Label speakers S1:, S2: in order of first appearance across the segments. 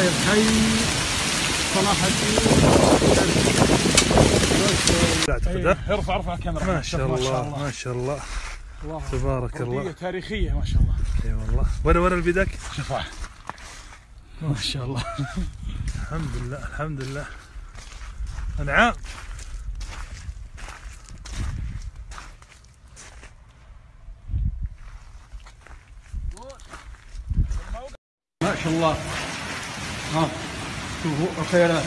S1: داير حي صلاح الدين
S2: ها؟
S1: ارفع ارفع الكاميرا.
S2: ما شاء الله ما شاء الله. تبارك الله.
S1: تاريخية ما شاء الله.
S2: إي والله. وين وين البدك؟
S1: شوفها ما شاء الله.
S2: الحمد لله الحمد لله. أنعام.
S1: ما شاء الله. ها شوفوا الخيرات.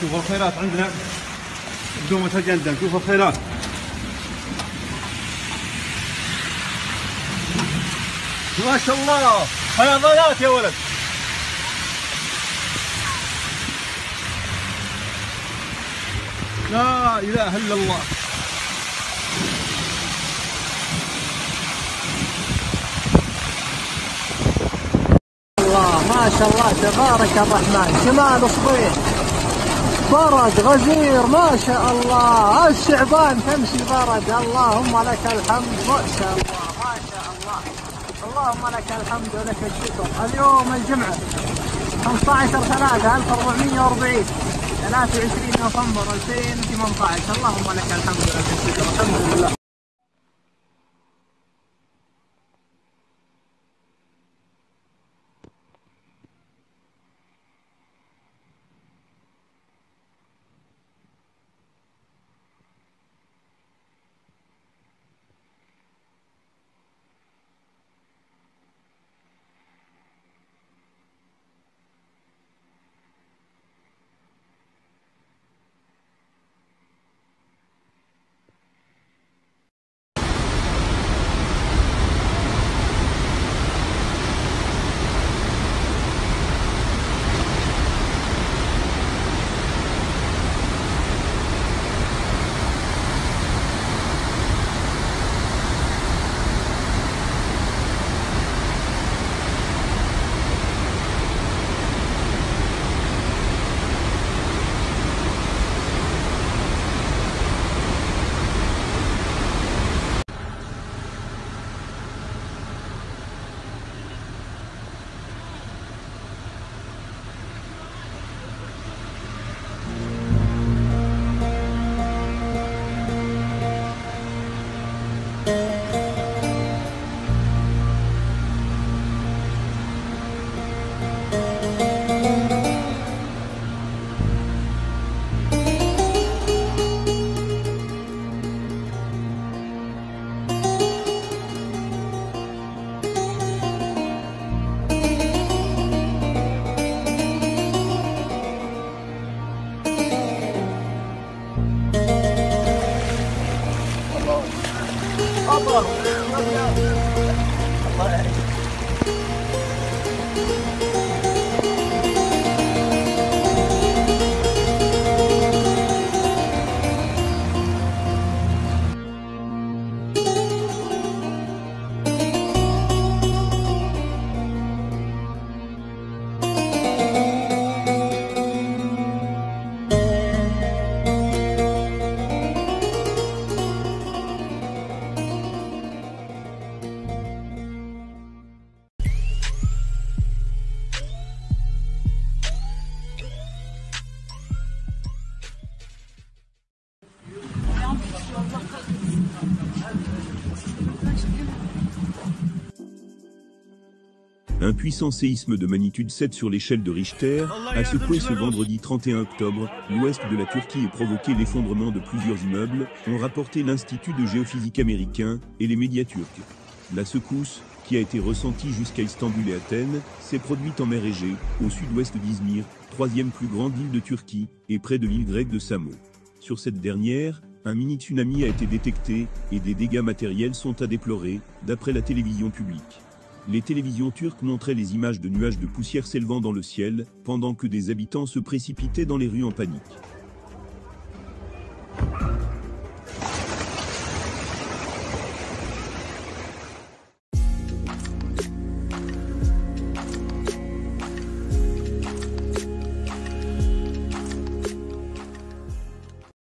S1: شوفوا الخيرات عندنا. بدون ما تجندل شوفوا الخيرات. ما شاء الله. فيضانات يا ولد. لا إله إلا الله
S3: ما شاء الله تبارك الرحمن. شمال صبيح برد غزير ما شاء الله. الشعبان تمشي برد. اللهم لك الحمد. ما شاء الله ما شاء الله. اللهم لك الحمد ولك الشكر. اليوم الجمعة 15 3 1440 23 نوفمبر 2018 اللهم لك الحمد ولك الشكر. الحمد لله. Corre.
S4: Un puissant séisme de magnitude 7 sur l'échelle de Richter a secoué ce vendredi 31 octobre l'ouest de la Turquie et provoqué l'effondrement de plusieurs immeubles, ont rapporté l'Institut de géophysique américain et les médias turcs. La secousse, qui a été ressentie jusqu'à Istanbul et Athènes, s'est produite en mer Égée, au sud-ouest d'Izmir, troisième plus grande île de Turquie, et près de l'île grecque de Samo. Sur cette dernière, un mini-tsunami a été détecté et des dégâts matériels sont à déplorer, d'après la télévision publique. Les télévisions turques montraient les images de nuages de poussière s'élevant dans le ciel, pendant que des habitants se précipitaient dans les rues en panique.